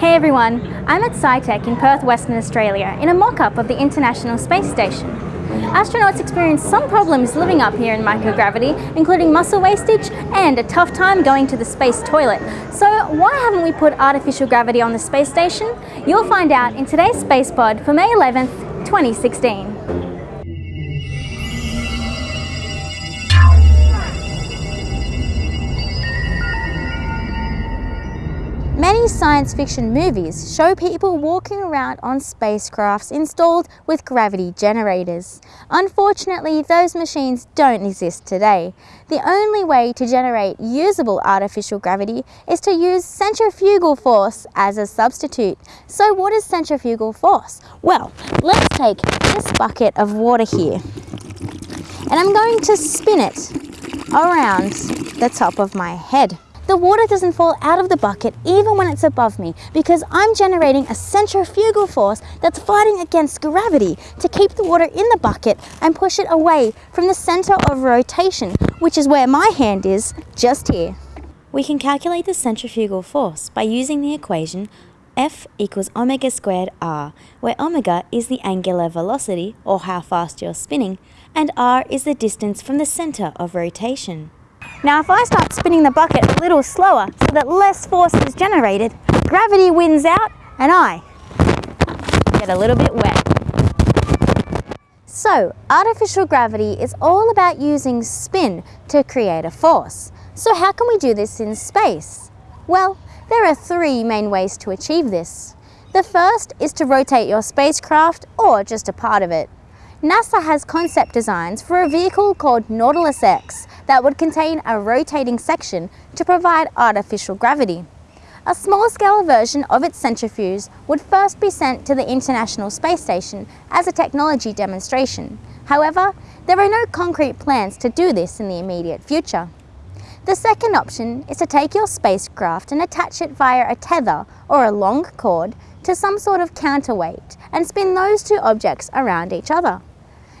Hey everyone, I'm at SciTech in Perth, Western Australia in a mock-up of the International Space Station. Astronauts experience some problems living up here in microgravity, including muscle wastage and a tough time going to the space toilet. So why haven't we put artificial gravity on the space station? You'll find out in today's Space Pod for May 11th, 2016. Science fiction movies show people walking around on spacecrafts installed with gravity generators. Unfortunately, those machines don't exist today. The only way to generate usable artificial gravity is to use centrifugal force as a substitute. So what is centrifugal force? Well, let's take this bucket of water here and I'm going to spin it around the top of my head. The water doesn't fall out of the bucket even when it's above me because I'm generating a centrifugal force that's fighting against gravity to keep the water in the bucket and push it away from the center of rotation, which is where my hand is, just here. We can calculate the centrifugal force by using the equation F equals omega squared r, where omega is the angular velocity, or how fast you're spinning, and r is the distance from the center of rotation. Now if I start spinning the bucket a little slower so that less force is generated, gravity wins out and I get a little bit wet. So artificial gravity is all about using spin to create a force. So how can we do this in space? Well, there are three main ways to achieve this. The first is to rotate your spacecraft or just a part of it. NASA has concept designs for a vehicle called Nautilus X that would contain a rotating section to provide artificial gravity. A small-scale version of its centrifuge would first be sent to the International Space Station as a technology demonstration. However, there are no concrete plans to do this in the immediate future. The second option is to take your spacecraft and attach it via a tether or a long cord to some sort of counterweight and spin those two objects around each other.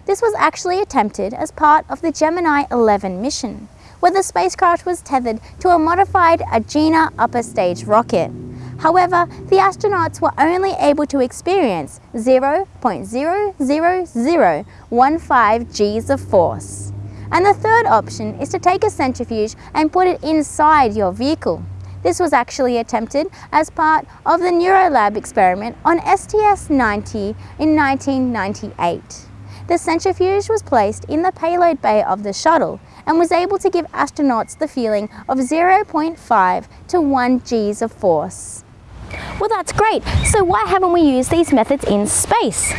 This was actually attempted as part of the Gemini 11 mission, where the spacecraft was tethered to a modified Agena upper stage rocket. However, the astronauts were only able to experience 0.00015 Gs of force. And the third option is to take a centrifuge and put it inside your vehicle. This was actually attempted as part of the Neurolab experiment on STS-90 in 1998 the centrifuge was placed in the payload bay of the shuttle and was able to give astronauts the feeling of 0.5 to 1 Gs of force. Well, that's great. So why haven't we used these methods in space?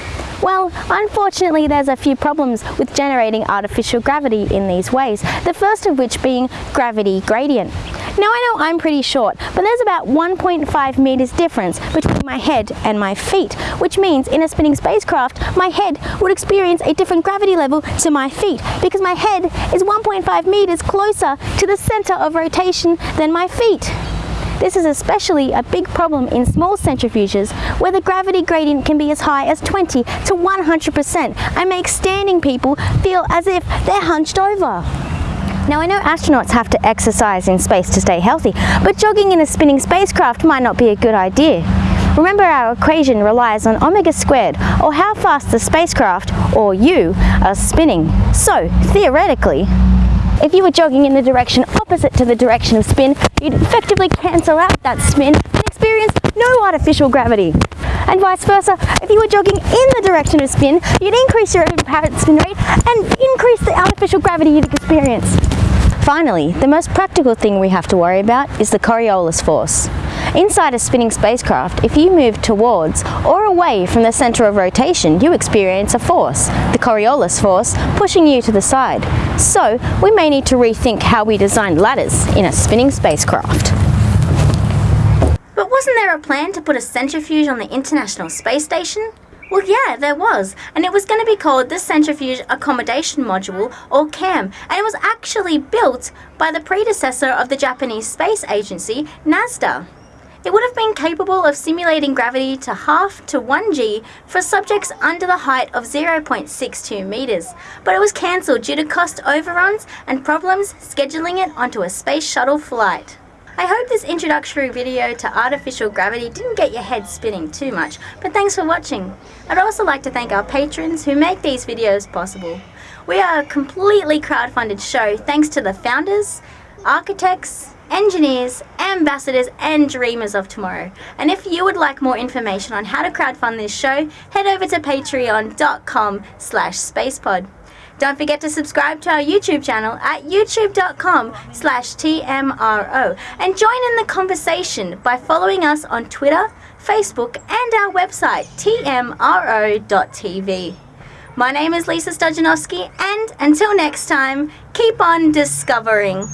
Well, unfortunately there's a few problems with generating artificial gravity in these ways, the first of which being gravity gradient. Now I know I'm pretty short, but there's about 1.5 meters difference between my head and my feet, which means in a spinning spacecraft, my head would experience a different gravity level to my feet because my head is 1.5 meters closer to the center of rotation than my feet. This is especially a big problem in small centrifuges where the gravity gradient can be as high as 20 to 100% and make standing people feel as if they're hunched over. Now I know astronauts have to exercise in space to stay healthy, but jogging in a spinning spacecraft might not be a good idea. Remember our equation relies on omega squared, or how fast the spacecraft, or you, are spinning. So, theoretically, if you were jogging in the direction opposite to the direction of spin, you'd effectively cancel out that spin and experience no artificial gravity. And vice versa, if you were jogging in the direction of spin, you'd increase your apparent spin rate and increase the artificial gravity you'd experience. Finally, the most practical thing we have to worry about is the Coriolis force. Inside a spinning spacecraft, if you move towards or away from the center of rotation, you experience a force, the Coriolis force, pushing you to the side. So, we may need to rethink how we design ladders in a spinning spacecraft. But wasn't there a plan to put a centrifuge on the International Space Station? Well, yeah, there was, and it was going to be called the Centrifuge Accommodation Module, or CAM, and it was actually built by the predecessor of the Japanese Space Agency, NASDA. It would have been capable of simulating gravity to half to 1g for subjects under the height of 0.62 meters, but it was cancelled due to cost overruns and problems scheduling it onto a space shuttle flight. I hope this introductory video to artificial gravity didn't get your head spinning too much, but thanks for watching. I'd also like to thank our patrons who make these videos possible. We are a completely crowdfunded show thanks to the founders, architects, engineers, ambassadors and dreamers of tomorrow. And if you would like more information on how to crowdfund this show, head over to patreon.com slash spacepod. Don't forget to subscribe to our YouTube channel at youtube.com slash TMRO and join in the conversation by following us on Twitter, Facebook and our website tmro.tv. My name is Lisa Stojanovski and until next time, keep on discovering.